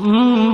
Mm.